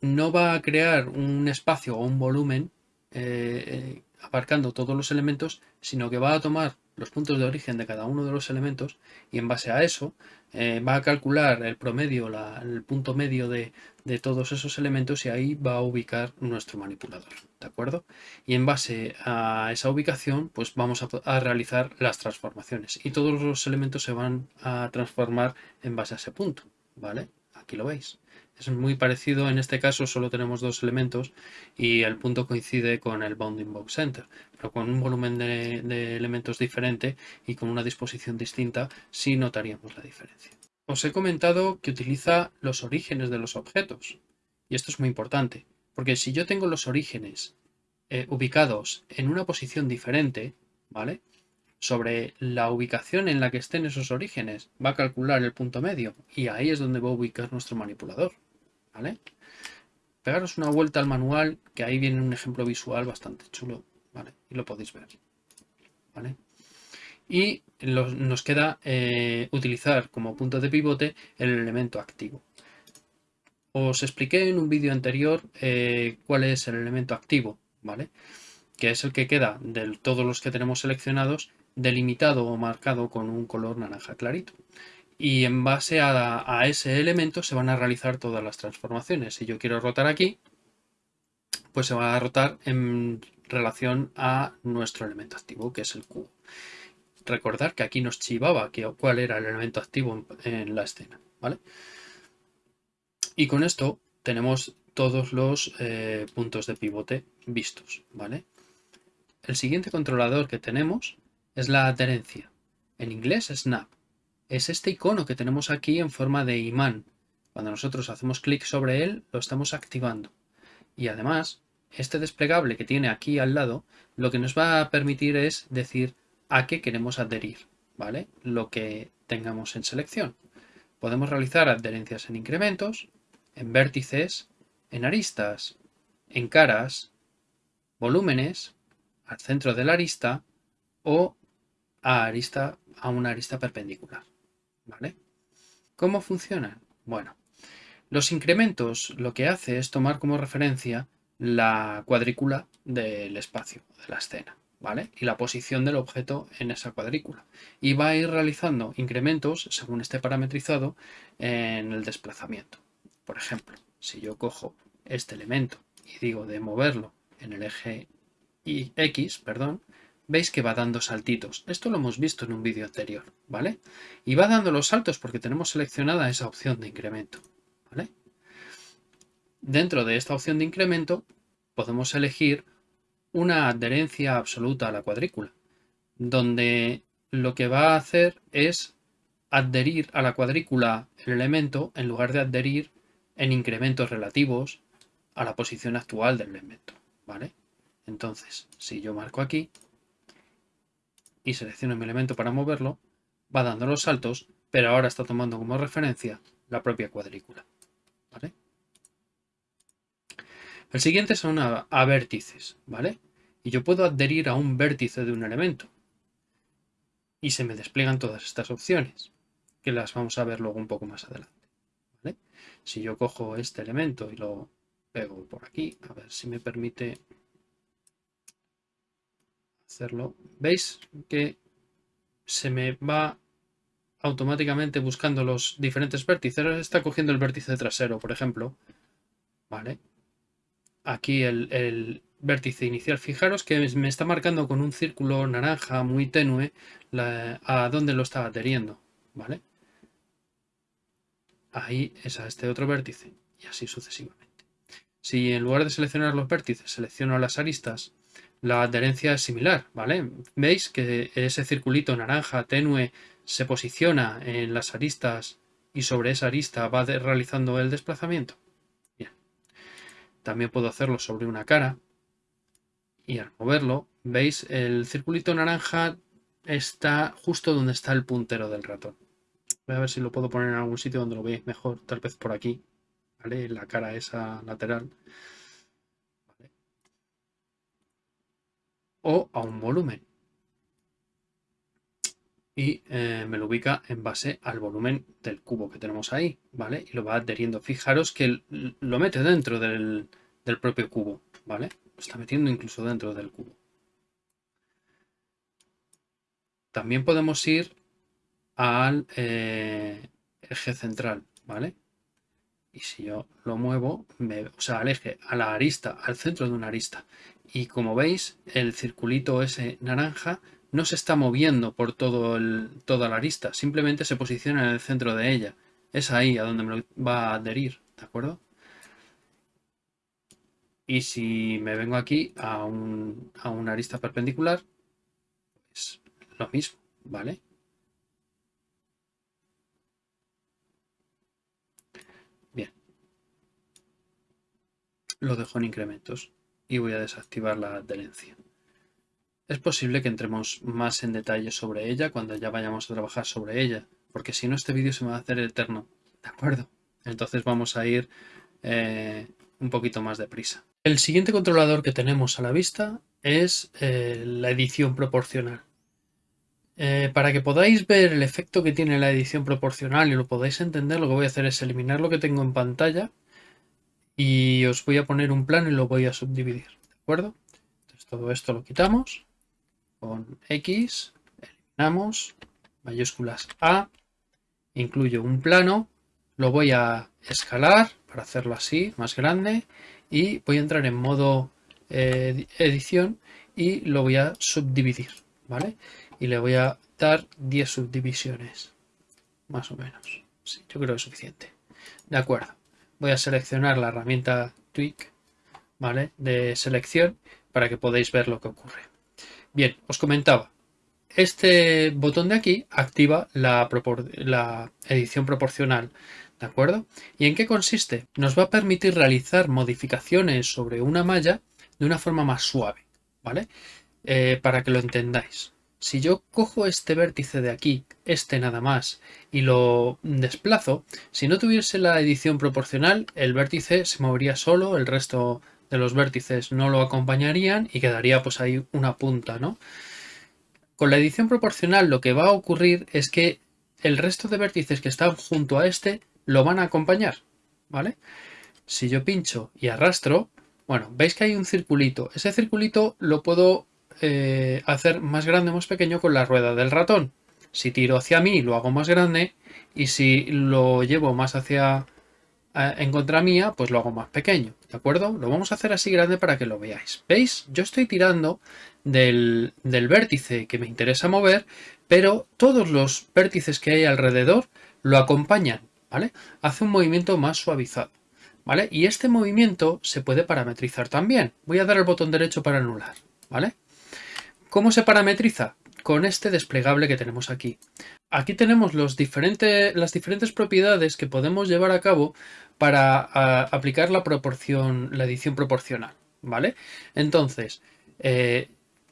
no va a crear un espacio o un volumen eh, abarcando todos los elementos, sino que va a tomar los puntos de origen de cada uno de los elementos y en base a eso eh, va a calcular el promedio, el punto medio de, todos esos elementos y ahí va a ubicar nuestro manipulador, ¿de acuerdo? Y en base a esa ubicación pues vamos a, a realizar las transformaciones y todos los elementos se van a transformar en base a ese punto, ¿vale? Aquí lo veis. Es muy parecido, en este caso solo tenemos dos elementos y el punto coincide con el bounding box center, pero con un volumen de, elementos diferente y con una disposición distinta sí notaríamos la diferencia. Os he comentado que utiliza los orígenes de los objetos y esto es muy importante, porque si yo tengo los orígenes eh, ubicados en una posición diferente, ¿vale? Sobre la ubicación en la que estén esos orígenes, va a calcular el punto medio y ahí es donde va a ubicar nuestro manipulador, ¿vale? Pegaros una vuelta al manual, que ahí viene un ejemplo visual bastante chulo, ¿vale? Y lo podéis ver, ¿vale? Y nos queda eh, utilizar como punto de pivote el elemento activo. Os expliqué en un vídeo anterior eh, cuál es el elemento activo, ¿vale? Que es el que queda de todos los que tenemos seleccionados delimitado o marcado con un color naranja clarito. Y en base a, ese elemento se van a realizar todas las transformaciones. Si yo quiero rotar aquí, pues se va a rotar en relación a nuestro elemento activo, que es el cubo. Recordar que aquí nos chivaba que, cuál era el elemento activo en, en la escena, ¿vale? Y con esto tenemos todos los eh, puntos de pivote vistos, ¿vale? El siguiente controlador que tenemos es la adherencia. En inglés snap. Es este icono que tenemos aquí en forma de imán. Cuando nosotros hacemos clic sobre él, lo estamos activando. Y además, este desplegable que tiene aquí al lado, lo que nos va a permitir es decir a qué queremos adherir, ¿vale? Lo que tengamos en selección. Podemos realizar adherencias en incrementos, en vértices, en aristas, en caras, volúmenes, al centro de la arista o a, arista, a una arista perpendicular. ¿Cómo funcionan? Bueno, los incrementos lo que hace es tomar como referencia la cuadrícula del espacio, de la escena, ¿vale? Y la posición del objeto en esa cuadrícula. Y va a ir realizando incrementos, según esté parametrizado, en el desplazamiento. Por ejemplo, si yo cojo este elemento y digo de moverlo en el eje X, perdón, veis que va dando saltitos. Esto lo hemos visto en un vídeo anterior, ¿vale? Y va dando los saltos porque tenemos seleccionada esa opción de incremento, ¿vale? Dentro de esta opción de incremento podemos elegir una adherencia absoluta a la cuadrícula, donde lo que va a hacer es adherir a la cuadrícula el elemento en lugar de adherir en incrementos relativos a la posición actual del elemento, ¿vale? Entonces, si yo marco aquí y selecciono mi elemento para moverlo, va dando los saltos, pero ahora está tomando como referencia la propia cuadrícula, ¿vale? El siguiente son a, a vértices, ¿vale? Y yo puedo adherir a un vértice de un elemento. Y se me despliegan todas estas opciones, que las vamos a ver luego un poco más adelante. Si yo cojo este elemento y lo pego por aquí, a ver si me permite hacerlo. ¿Veis que se me va automáticamente buscando los diferentes vértices? está cogiendo el vértice trasero, por ejemplo. Vale. Aquí el, el vértice inicial. Fijaros que me está marcando con un círculo naranja muy tenue a dónde lo estaba adheriendo. ¿Vale? ahí es a este otro vértice y así sucesivamente. Si en lugar de seleccionar los vértices selecciono las aristas, la adherencia es similar, ¿vale? ¿Veis que ese circulito naranja tenue se posiciona en las aristas y sobre esa arista va realizando el desplazamiento? Bien. También puedo hacerlo sobre una cara y al moverlo, ¿veis? El circulito naranja está justo donde está el puntero del ratón. Voy a ver si lo puedo poner en algún sitio donde lo veáis mejor. Tal vez por aquí. ¿Vale? La cara esa lateral. O a un volumen. Y eh, me lo ubica en base al volumen del cubo que tenemos ahí. ¿Vale? Y lo va adheriendo. Fijaros que lo mete dentro del, del propio cubo. ¿Vale? Lo está metiendo incluso dentro del cubo. También podemos ir al eh, eje central, ¿vale? Y si yo lo muevo, me, o sea, al eje, a la arista, al centro de una arista. Y como veis, el circulito ese naranja no se está moviendo por todo el, toda la arista, simplemente se posiciona en el centro de ella. Es ahí a donde me va a adherir ¿de acuerdo? Y si me vengo aquí a, un, a una arista perpendicular, pues lo mismo, ¿vale? Bien. Lo dejo en incrementos y voy a desactivar la adherencia. Es posible que entremos más en detalle sobre ella cuando ya vayamos a trabajar sobre ella, porque si no este vídeo se me va a hacer eterno, ¿de acuerdo? Entonces vamos a ir eh, un poquito más deprisa. El siguiente controlador que tenemos a la vista es eh, la edición proporcional. Eh, para que podáis ver el efecto que tiene la edición proporcional y lo podáis entender, lo que voy a hacer es eliminar lo que tengo en pantalla y os voy a poner un plano y lo voy a subdividir, ¿de acuerdo? Entonces todo esto lo quitamos con X, eliminamos, mayúsculas A, incluyo un plano, lo voy a escalar para hacerlo así, más grande, y voy a entrar en modo eh, edición y lo voy a subdividir, ¿vale? Y le voy a dar 10 subdivisiones, más o menos. Yo creo que es suficiente. De acuerdo. Voy a seleccionar la herramienta Tweak, ¿vale? De selección para que podáis ver lo que ocurre. Bien, os comentaba, este botón de aquí activa la, edición proporcional, ¿de acuerdo? ¿Y en qué consiste? Nos va a permitir realizar modificaciones sobre una malla de una forma más suave, ¿vale? Eh, para que lo entendáis. Si yo cojo este vértice de aquí, este nada más, y lo desplazo, si no tuviese la edición proporcional, el vértice se movería solo, el resto de los vértices no lo acompañarían y quedaría pues ahí una punta, ¿no? Con la edición proporcional lo que va a ocurrir es que el resto de vértices que están junto a este lo van a acompañar, ¿vale? Si yo pincho y arrastro, bueno, veis que hay un circulito. Ese circulito lo puedo eh, hacer más grande o más pequeño con la rueda del ratón. Si tiro hacia mí lo hago más grande y si lo llevo más hacia en contra mía, pues lo hago más pequeño, ¿de acuerdo? Lo vamos a hacer así grande para que lo veáis. ¿Veis? Yo estoy tirando del, vértice que me interesa mover, pero todos los vértices que hay alrededor lo acompañan, ¿vale? Hace un movimiento más suavizado, ¿vale? Y este movimiento se puede parametrizar también. Voy a dar el botón derecho para anular, ¿vale? ¿Cómo se parametriza? Con este desplegable que tenemos aquí. Aquí tenemos las diferentes propiedades que podemos llevar a cabo para aplicar la proporción, la edición proporcional, ¿vale? Entonces, eh,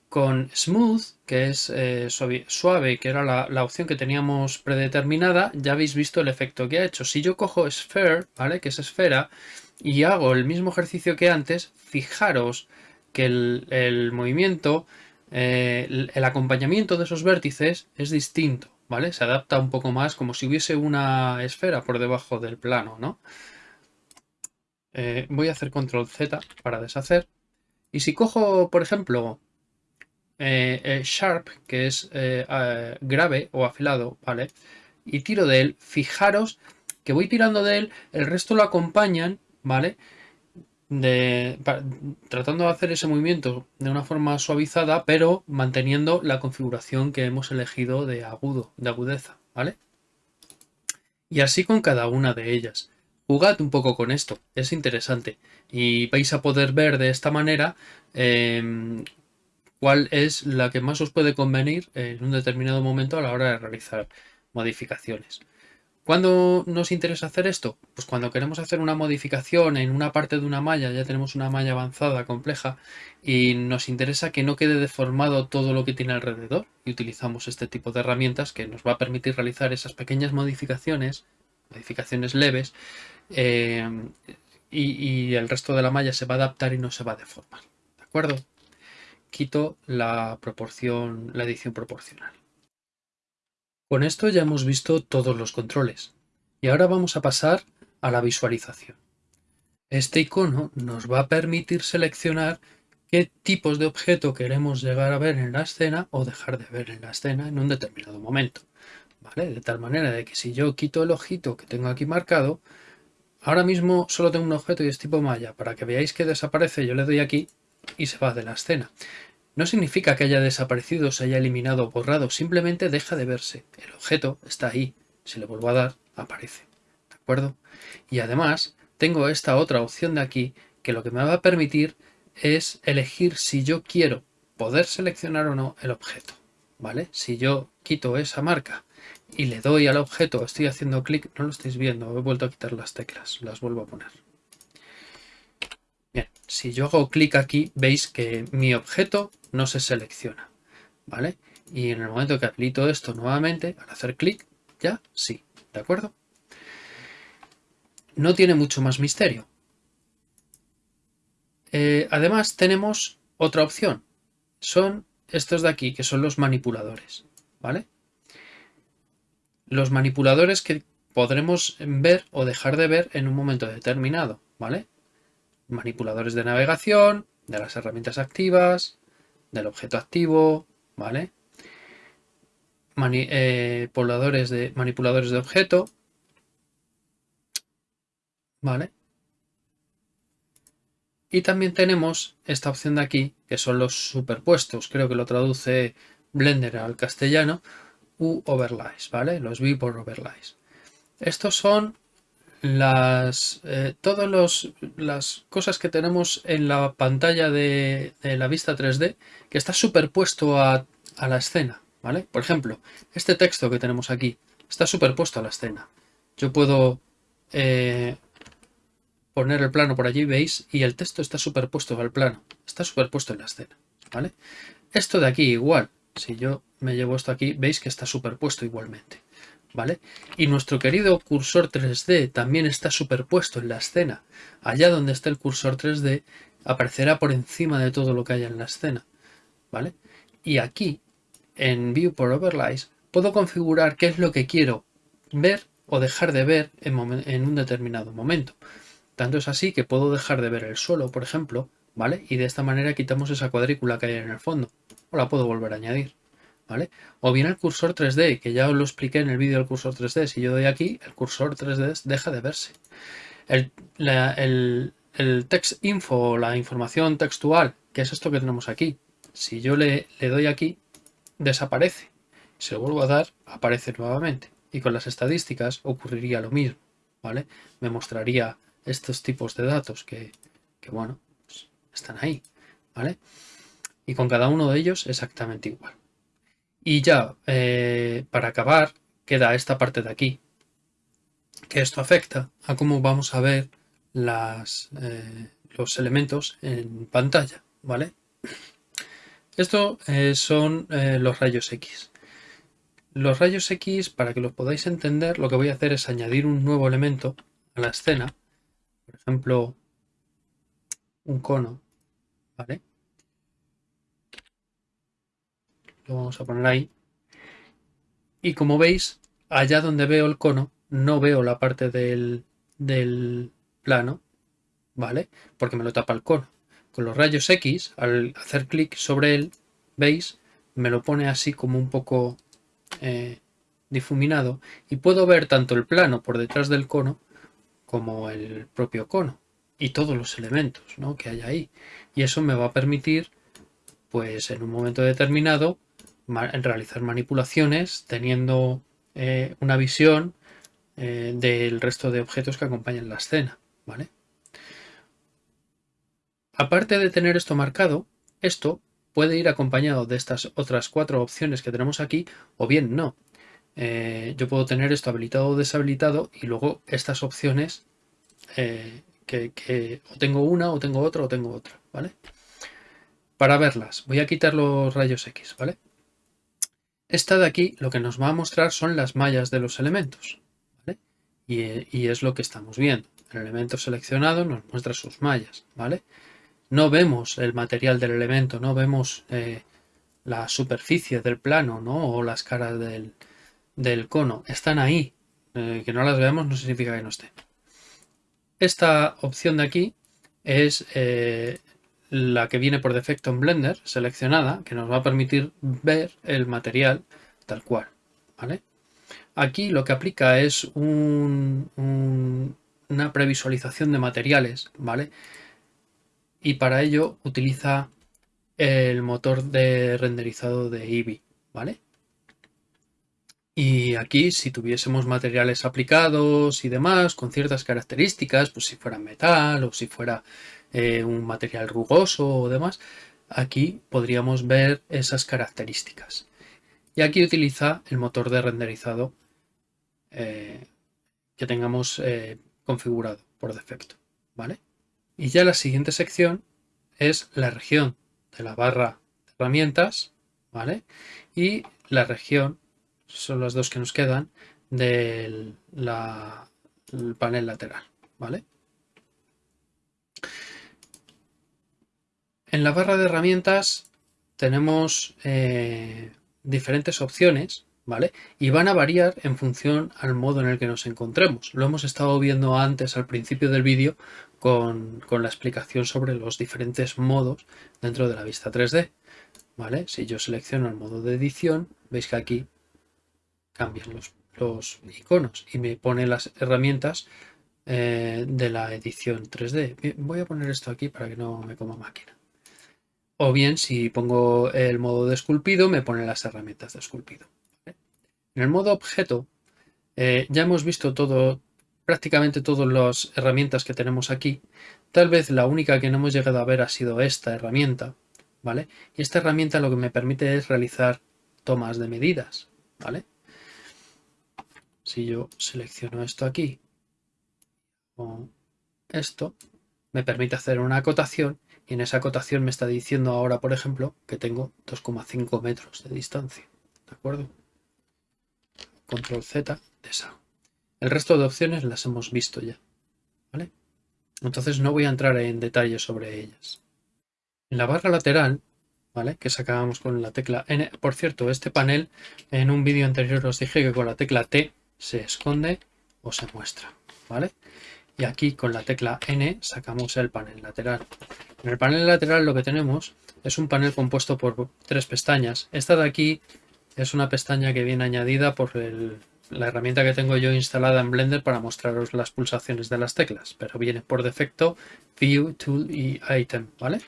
con Smooth, que es eh, suave, que era la, opción que teníamos predeterminada, ya habéis visto el efecto que ha hecho. Si yo cojo Sphere, ¿vale? Que es esfera, y hago el mismo ejercicio que antes, fijaros que el movimiento, eh, el acompañamiento de esos vértices es distinto. ¿vale? Se adapta un poco más como si hubiese una esfera por debajo del plano, ¿no? Eh, voy a hacer control Z para deshacer. Y si cojo, por ejemplo, eh, Sharp, que es eh, grave o afilado, ¿vale? Y tiro de él, fijaros que voy tirando de él, el resto lo acompañan, ¿vale? De, tratando de hacer ese movimiento de una forma suavizada, pero manteniendo la configuración que hemos elegido de agudo, de agudeza, ¿vale? Y así con cada una de ellas. Jugad un poco con esto, es interesante. Y vais a poder ver de esta manera em, cuál es la que más os puede convenir en un determinado momento a la hora de realizar modificaciones. ¿Cuándo nos interesa hacer esto? Pues cuando queremos hacer una modificación en una parte de una malla, ya tenemos una malla avanzada, compleja, y nos interesa que no quede deformado todo lo que tiene alrededor, y utilizamos este tipo de herramientas que nos va a permitir realizar esas pequeñas modificaciones, modificaciones leves, eh, y, el resto de la malla se va a adaptar y no se va a deformar. ¿De acuerdo? Quito la proporción, la edición proporcional. Con esto ya hemos visto todos los controles y ahora vamos a pasar a la visualización. Este icono nos va a permitir seleccionar qué tipos de objeto queremos llegar a ver en la escena o dejar de ver en la escena en un determinado momento. ¿Vale? De tal manera de que si yo quito el ojito que tengo aquí marcado, ahora mismo solo tengo un objeto y es tipo malla. Para que veáis que desaparece, yo le doy aquí y se va de la escena. No significa que haya desaparecido, se haya eliminado o borrado, simplemente deja de verse. El objeto está ahí. Si le vuelvo a dar, aparece. ¿De acuerdo? Y además, tengo esta otra opción de aquí que lo que me va a permitir es elegir si yo quiero poder seleccionar o no el objeto. ¿Vale? Si yo quito esa marca y le doy al objeto, estoy haciendo clic, no lo estáis viendo, he vuelto a quitar las teclas, las vuelvo a poner. Bien, si yo hago clic aquí, veis que mi objeto no se selecciona, ¿vale? Y en el momento que habilito esto nuevamente, al hacer clic, ya sí, ¿de acuerdo? No tiene mucho más misterio. Eh, además tenemos otra opción. Son estos de aquí, que son los manipuladores. ¿Vale? Los manipuladores que podremos ver o dejar de ver en un momento determinado. ¿Vale? Manipuladores de navegación, de las herramientas activas, del objeto activo, ¿vale? Eh, de, manipuladores de objeto, ¿vale? Y también tenemos esta opción de aquí, que son los superpuestos. Creo que lo traduce Blender al castellano. U overlays, ¿vale? Los viewport overlays. Estos son las eh, todas las cosas que tenemos en la pantalla de, la vista 3D que está superpuesto a, la escena, ¿vale? Por ejemplo, este texto que tenemos aquí está superpuesto a la escena. Yo puedo eh, poner el plano por allí, veis, y el texto está superpuesto al plano, está superpuesto en la escena, ¿vale? Esto de aquí igual, si yo me llevo esto aquí, veis que está superpuesto igualmente, ¿vale? Y nuestro querido cursor 3D también está superpuesto en la escena. Allá donde está el cursor 3D aparecerá por encima de todo lo que haya en la escena, ¿vale? Y aquí, en View por Overlays, puedo configurar qué es lo que quiero ver o dejar de ver en un determinado momento. Tanto es así que puedo dejar de ver el suelo, por ejemplo, ¿vale? Y de esta manera quitamos esa cuadrícula que hay en el fondo. O la puedo volver a añadir, ¿vale? O bien el cursor 3D, que ya os lo expliqué en el vídeo del cursor 3D. Si yo doy aquí, el cursor 3D deja de verse. El, text info, la información textual, que es esto que tenemos aquí. Si yo le, doy aquí, desaparece. Si lo vuelvo a dar, aparece nuevamente. Y con las estadísticas ocurriría lo mismo, ¿vale? Me mostraría estos tipos de datos que, bueno, pues, están ahí, ¿vale? Y con cada uno de ellos exactamente igual. Y ya, eh, para acabar, queda esta parte de aquí, que esto afecta a cómo vamos a ver eh, los elementos en pantalla, ¿vale? Esto eh, son los rayos X. Los rayos X, para que los podáis entender, lo que voy a hacer es añadir un nuevo elemento a la escena por ejemplo, un cono, ¿vale? Lo vamos a poner ahí. Y como veis, allá donde veo el cono, no veo la parte del, del plano, ¿vale? Porque me lo tapa el cono. Con los rayos X, al hacer clic sobre él, ¿veis? Me lo pone así como un poco eh, difuminado y puedo ver tanto el plano por detrás del cono como el propio cono y todos los elementos que hay ahí. Y eso me va a permitir, pues en un momento determinado, realizar manipulaciones teniendo eh, una visión eh, del resto de objetos que acompañan la escena. ¿vale? Aparte de tener esto marcado, esto puede ir acompañado de estas otras cuatro opciones que tenemos aquí o bien no. Eh, yo puedo tener esto habilitado o deshabilitado y luego estas opciones eh, que, o tengo una o tengo otra o tengo otra, ¿vale? Para verlas, voy a quitar los rayos X, ¿vale? Esta de aquí lo que nos va a mostrar son las mallas de los elementos. Y, es lo que estamos viendo. El elemento seleccionado nos muestra sus mallas, ¿vale? No vemos el material del elemento, no vemos eh, la superficie del plano, ¿no? O las caras del, del cono están ahí. Eh, que no las veamos no significa que no estén. Esta opción de aquí es eh, la que viene por defecto en Blender, seleccionada, que nos va a permitir ver el material tal cual. ¿vale? Aquí lo que aplica es una previsualización de materiales, ¿vale? Y para ello utiliza el motor de renderizado de Eevee, ¿vale? Y aquí, si tuviésemos materiales aplicados y demás, con ciertas características, pues si fuera metal o si fuera eh, un material rugoso o demás, aquí podríamos ver esas características. Y aquí utiliza el motor de renderizado eh, que tengamos eh, configurado por defecto. ¿vale? Y ya la siguiente sección es la región de la barra de herramientas ¿vale? y la región, son las dos que nos quedan, del panel lateral. ¿vale? En la barra de herramientas tenemos eh, diferentes opciones, ¿vale? Y van a variar en función al modo en el que nos encontremos. Lo hemos estado viendo antes al principio del vídeo con, la explicación sobre los diferentes modos dentro de la vista 3D, ¿vale? Si yo selecciono el modo de edición, veis que aquí cambian los, los iconos y me pone las herramientas eh, de la edición 3D. Voy a poner esto aquí para que no me coma máquina. O bien, si pongo el modo de esculpido, me pone las herramientas de esculpido. En el modo objeto, eh, ya hemos visto todo, prácticamente todas las herramientas que tenemos aquí. Tal vez la única que no hemos llegado a ver ha sido esta herramienta, ¿vale? Y esta herramienta lo que me permite es realizar tomas de medidas, ¿vale? Si yo selecciono esto aquí, esto, me permite hacer una acotación y en esa acotación me está diciendo ahora, por ejemplo, que tengo 2,5 metros de distancia. ¿De acuerdo? Control Z de esa. El resto de opciones las hemos visto ya. ¿Vale? Entonces no voy a entrar en detalle sobre ellas. En la barra lateral, ¿vale? Que sacábamos con la tecla N. Por cierto, este panel, en un vídeo anterior os dije que con la tecla T se esconde o se muestra. ¿Vale? Y aquí con la tecla N sacamos el panel lateral. En el panel lateral lo que tenemos es un panel compuesto por tres pestañas. Esta de aquí es una pestaña que viene añadida por la herramienta que tengo yo instalada en Blender para mostraros las pulsaciones de las teclas, pero viene por defecto View, Tool y Item, ¿vale?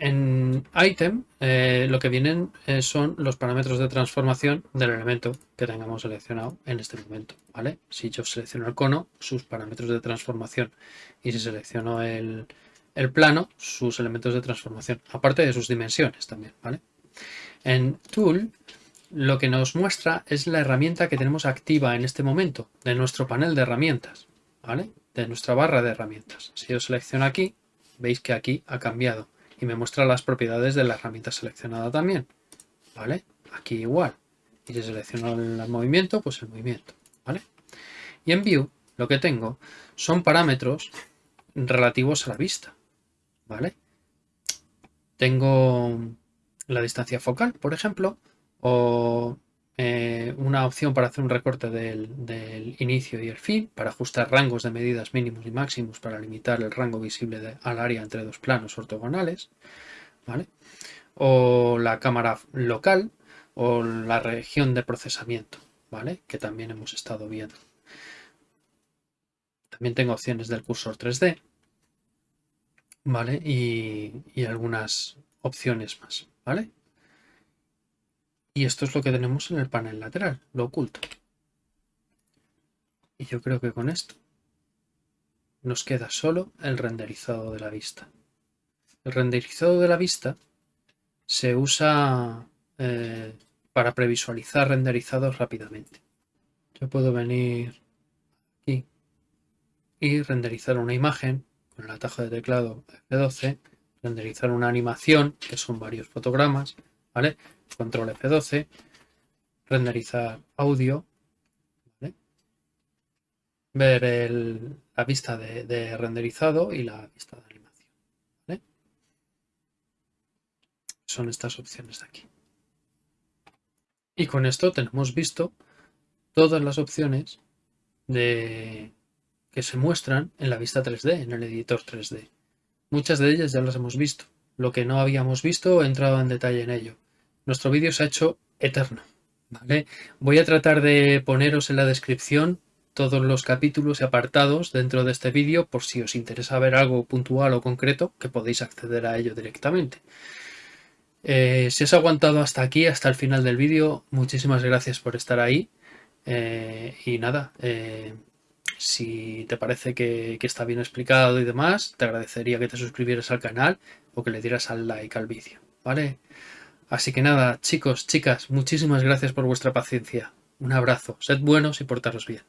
En item eh, lo que vienen eh, son los parámetros de transformación del elemento que tengamos seleccionado en este momento. ¿vale? Si yo selecciono el cono, sus parámetros de transformación. Y si selecciono el, plano, sus elementos de transformación. Aparte de sus dimensiones también. ¿vale? En Tool lo que nos muestra es la herramienta que tenemos activa en este momento de nuestro panel de herramientas. ¿vale? De nuestra barra de herramientas. Si yo selecciono aquí, veis que aquí ha cambiado y me muestra las propiedades de la herramienta seleccionada también. ¿Vale? Aquí igual. Y si selecciono el movimiento, pues el movimiento. ¿Vale? Y en View lo que tengo son parámetros relativos a la vista. ¿Vale? Tengo la distancia focal, por ejemplo, o eh, una opción para hacer un recorte del, inicio y el fin, para ajustar rangos de medidas mínimos y máximos para limitar el rango visible al área entre dos planos ortogonales, ¿vale? o la cámara local o la región de procesamiento, ¿vale? que también hemos estado viendo. También tengo opciones del cursor 3D ¿vale? y, y algunas opciones más. ¿vale? Y esto es lo que tenemos en el panel lateral, lo oculto. Y yo creo que con esto nos queda solo el renderizado de la vista. El renderizado de la vista se usa eh, para previsualizar renderizados rápidamente. Yo puedo venir aquí y renderizar una imagen con el atajo de teclado F12, renderizar una animación, que son varios fotogramas, ¿vale? control F12, renderizar audio, ver la vista de, renderizado y la vista de animación. Son estas opciones de aquí. Y con esto tenemos visto todas las opciones que se muestran en la vista 3D, en el editor 3D. Muchas de ellas ya las hemos visto. Lo que no habíamos visto he entrado en detalle en ello nuestro vídeo se ha hecho eterno. ¿vale? Voy a tratar de poneros en la descripción todos los capítulos y apartados dentro de este vídeo por si os interesa ver algo puntual o concreto que podéis acceder a ello directamente. Eh, si has aguantado hasta aquí, hasta el final del vídeo, muchísimas gracias por estar ahí. Eh, y nada, eh, si te parece que, está bien explicado y demás, te agradecería que te suscribieras al canal o que le dieras al like al vídeo, ¿vale? Así que nada, chicos, chicas, muchísimas gracias por vuestra paciencia. Un abrazo, sed buenos y portaros bien.